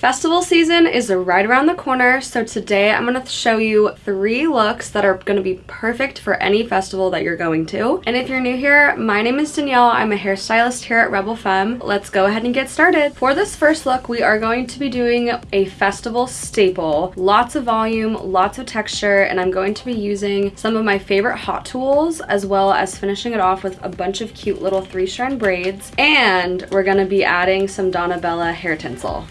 Festival season is right around the corner, so today I'm going to show you three looks that are going to be perfect for any festival that you're going to. And if you're new here, my name is Danielle. I'm a hairstylist here at Rebel Femme. Let's go ahead and get started. For this first look, we are going to be doing a festival staple. Lots of volume, lots of texture, and I'm going to be using some of my favorite hot tools as well as finishing it off with a bunch of cute little three-strand braids. And we're going to be adding some Donna Bella hair tinsel.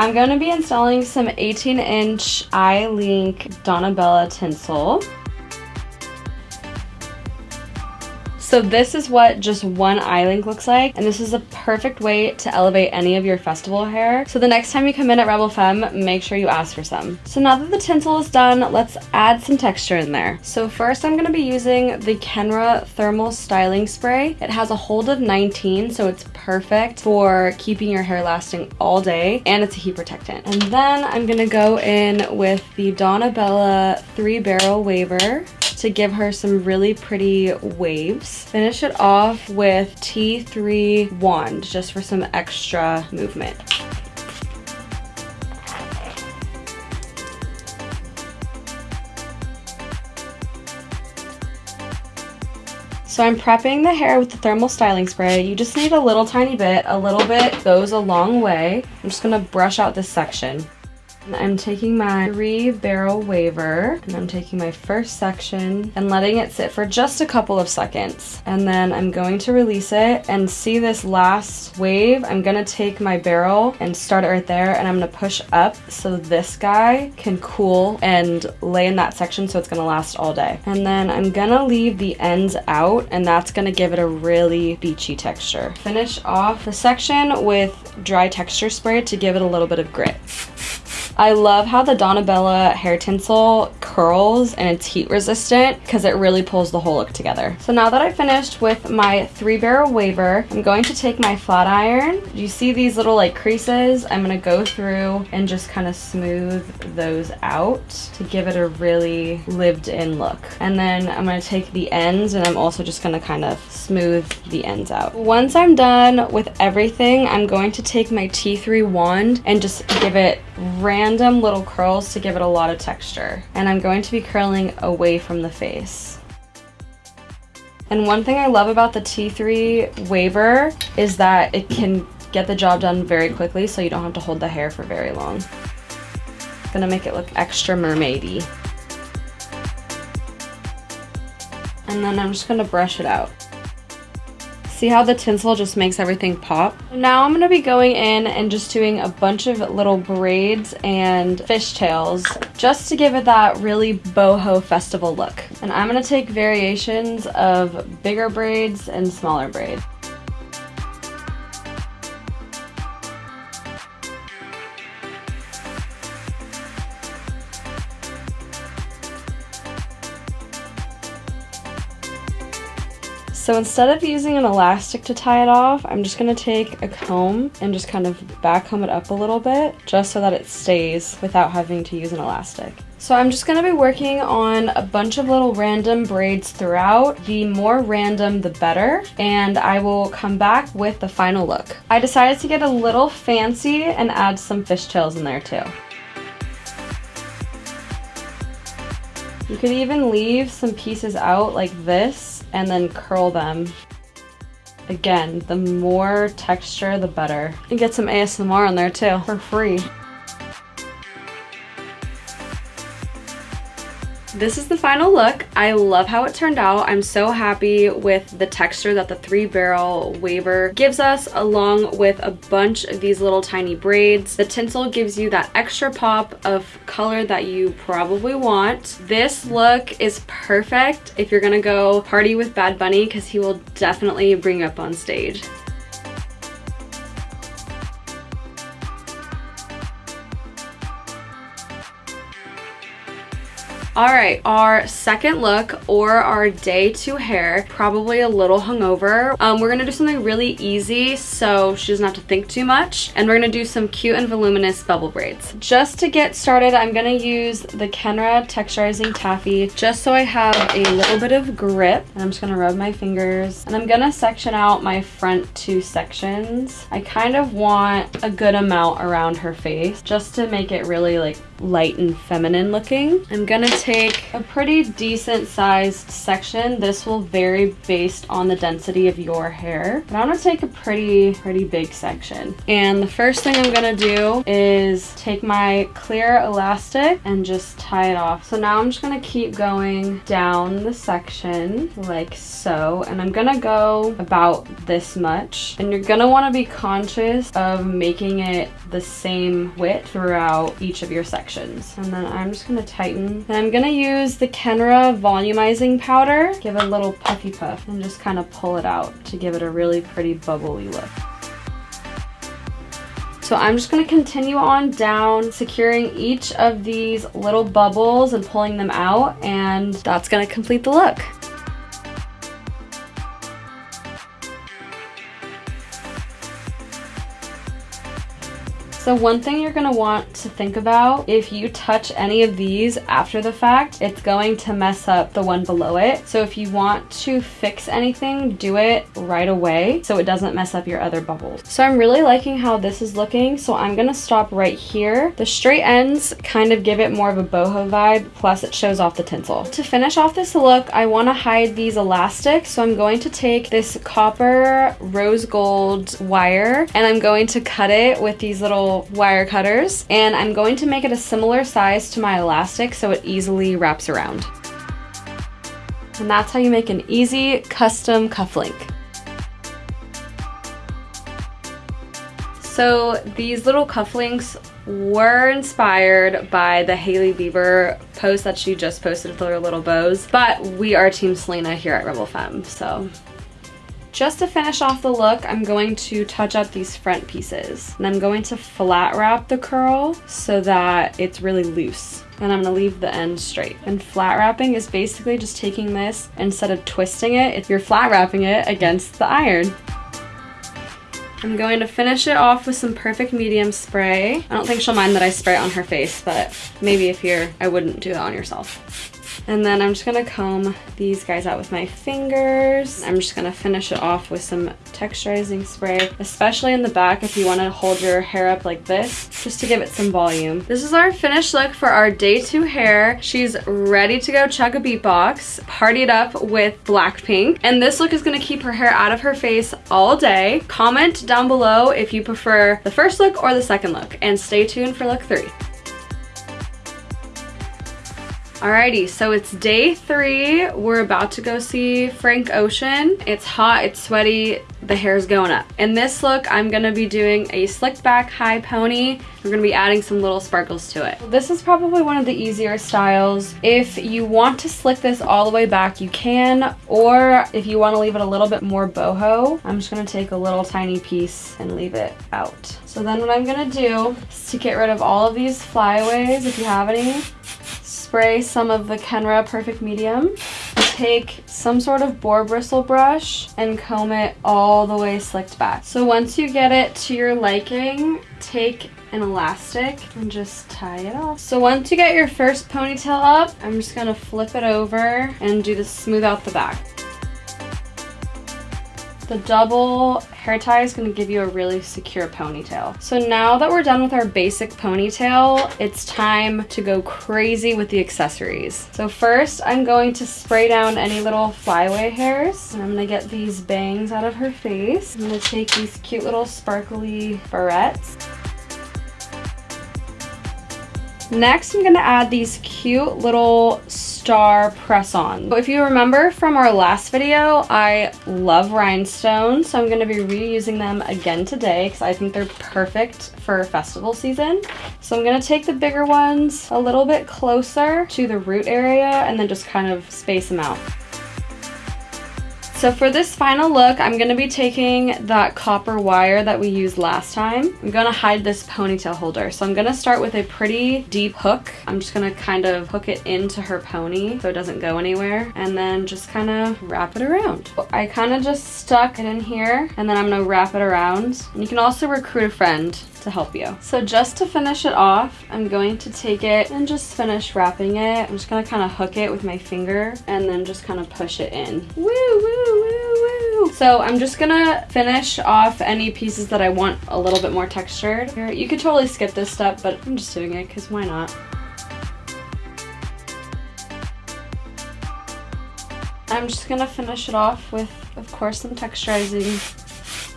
I'm going to be installing some 18 inch eye-link Donna Bella tinsel. So this is what just one eye link looks like, and this is a perfect way to elevate any of your festival hair. So the next time you come in at Rebel Femme, make sure you ask for some. So now that the tinsel is done, let's add some texture in there. So first I'm gonna be using the Kenra Thermal Styling Spray. It has a hold of 19, so it's perfect for keeping your hair lasting all day, and it's a heat protectant. And then I'm gonna go in with the Donna Bella 3 Barrel Waver to give her some really pretty waves. Finish it off with T3 Wand just for some extra movement. So I'm prepping the hair with the thermal styling spray. You just need a little tiny bit. A little bit goes a long way. I'm just gonna brush out this section. I'm taking my three barrel waver and I'm taking my first section and letting it sit for just a couple of seconds. And then I'm going to release it and see this last wave. I'm gonna take my barrel and start it right there and I'm gonna push up so this guy can cool and lay in that section so it's gonna last all day. And then I'm gonna leave the ends out and that's gonna give it a really beachy texture. Finish off the section with dry texture spray to give it a little bit of grit. I love how the Donna Bella hair tinsel curls and it's heat resistant because it really pulls the whole look together. So now that I finished with my three barrel waver, I'm going to take my flat iron. Do you see these little like creases? I'm gonna go through and just kind of smooth those out to give it a really lived in look. And then I'm gonna take the ends and I'm also just gonna kind of smooth the ends out. Once I'm done with everything, I'm going to take my T3 wand and just give it random little curls to give it a lot of texture. And I'm going to be curling away from the face. And one thing I love about the T3 waver is that it can get the job done very quickly so you don't have to hold the hair for very long. Gonna make it look extra mermaidy. And then I'm just gonna brush it out. See how the tinsel just makes everything pop? Now I'm going to be going in and just doing a bunch of little braids and fishtails just to give it that really boho festival look. And I'm going to take variations of bigger braids and smaller braids. So instead of using an elastic to tie it off, I'm just gonna take a comb and just kind of back comb it up a little bit, just so that it stays without having to use an elastic. So I'm just gonna be working on a bunch of little random braids throughout. The more random, the better. And I will come back with the final look. I decided to get a little fancy and add some fishtails in there too. You could even leave some pieces out like this and then curl them. Again, the more texture, the better. And get some ASMR on there too, for free. This is the final look. I love how it turned out. I'm so happy with the texture that the three barrel waver gives us along with a bunch of these little tiny braids. The tinsel gives you that extra pop of color that you probably want. This look is perfect if you're gonna go party with Bad Bunny because he will definitely bring you up on stage. All right, our second look or our day two hair, probably a little hungover. Um, we're gonna do something really easy so she doesn't have to think too much. And we're gonna do some cute and voluminous bubble braids. Just to get started, I'm gonna use the Kenra Texturizing Taffy just so I have a little bit of grip. And I'm just gonna rub my fingers. And I'm gonna section out my front two sections. I kind of want a good amount around her face just to make it really like light and feminine looking. I'm gonna take a pretty decent sized section. This will vary based on the density of your hair, but I'm gonna take a pretty, pretty big section. And the first thing I'm gonna do is take my clear elastic and just tie it off. So now I'm just gonna keep going down the section like so, and I'm gonna go about this much. And you're gonna wanna be conscious of making it the same width throughout each of your sections sections. And then I'm just gonna tighten. And I'm gonna use the Kenra volumizing powder, give it a little puffy puff and just kind of pull it out to give it a really pretty bubbly look. So I'm just to continue on down, securing each of these little bubbles and pulling them out, and that's to complete the look. So one thing you're gonna want to think about, if you touch any of these after the fact, it's going to mess up the one below it. So if you want to fix anything, do it right away so it doesn't mess up your other bubbles. So I'm really liking how this is looking, so I'm gonna stop right here. The straight ends kind of give it more of a boho vibe, plus it shows off the tinsel. To finish off this look, I wanna hide these elastics, so I'm going to take this copper rose gold wire and I'm going to cut it with these little wire cutters and I'm going to make it a similar size to my elastic so it easily wraps around. And that's how you make an easy custom cufflink. So these little cufflinks were inspired by the Hailey Bieber post that she just posted with her little bows, but we are Team Selena here at Rebel Femme, so just to finish off the look, I'm going to touch up these front pieces. And I'm going to flat wrap the curl so that it's really loose. And I'm gonna leave the end straight. And flat wrapping is basically just taking this, instead of twisting it, you're flat wrapping it against the iron. I'm going to finish it off with some Perfect Medium spray. I don't think she'll mind that I spray it on her face, but maybe if you're, I wouldn't do that on yourself. And then I'm just gonna comb these guys out with my fingers. I'm just gonna finish it off with some texturizing spray, especially in the back if you wanna hold your hair up like this, just to give it some volume. This is our finished look for our day two hair. She's ready to go chug a beatbox, party it up with Blackpink. And this look is gonna keep her hair out of her face all day. Comment down below if you prefer the first look or the second look, and stay tuned for look three. Alrighty, so it's day three. We're about to go see Frank Ocean. It's hot, it's sweaty, the hair's going up. In this look, I'm gonna be doing a slicked back high pony. We're gonna be adding some little sparkles to it. This is probably one of the easier styles. If you want to slick this all the way back, you can, or if you wanna leave it a little bit more boho, I'm just gonna take a little tiny piece and leave it out. So then what I'm gonna do is to get rid of all of these flyaways, if you have any, spray some of the Kenra Perfect Medium. Take some sort of boar bristle brush and comb it all the way slicked back. So once you get it to your liking, take an elastic and just tie it off. So once you get your first ponytail up, I'm just gonna flip it over and do the smooth out the back. The double hair tie is gonna give you a really secure ponytail. So now that we're done with our basic ponytail, it's time to go crazy with the accessories. So first, I'm going to spray down any little flyaway hairs. And I'm gonna get these bangs out of her face. I'm gonna take these cute little sparkly barrettes. Next, I'm gonna add these cute little star press-on. If you remember from our last video, I love rhinestones, so I'm gonna be reusing them again today because I think they're perfect for festival season. So I'm gonna take the bigger ones a little bit closer to the root area and then just kind of space them out. So for this final look, I'm gonna be taking that copper wire that we used last time. I'm gonna hide this ponytail holder. So I'm gonna start with a pretty deep hook. I'm just gonna kind of hook it into her pony so it doesn't go anywhere and then just kind of wrap it around. I kind of just stuck it in here and then I'm gonna wrap it around. And you can also recruit a friend to help you. So just to finish it off, I'm going to take it and just finish wrapping it. I'm just gonna kind of hook it with my finger and then just kind of push it in. Woo, woo, woo, woo. So I'm just gonna finish off any pieces that I want a little bit more textured. You could totally skip this step, but I'm just doing it because why not? I'm just gonna finish it off with, of course, some texturizing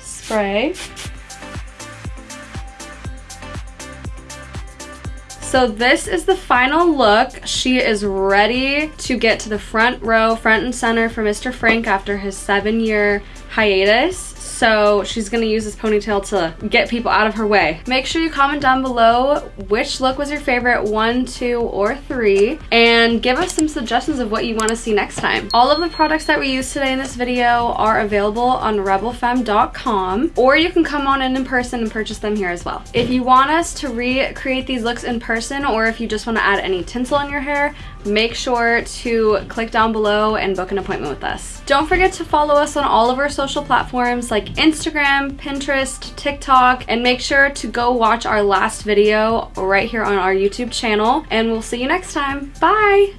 spray. So this is the final look. She is ready to get to the front row, front and center for Mr. Frank after his seven year hiatus. So she's gonna use this ponytail to get people out of her way. Make sure you comment down below which look was your favorite, one, two, or three, and give us some suggestions of what you wanna see next time. All of the products that we used today in this video are available on rebelfemme.com, or you can come on in in person and purchase them here as well. If you want us to recreate these looks in person, or if you just wanna add any tinsel in your hair, make sure to click down below and book an appointment with us. Don't forget to follow us on all of our social platforms like Instagram, Pinterest, TikTok, and make sure to go watch our last video right here on our YouTube channel. And we'll see you next time. Bye!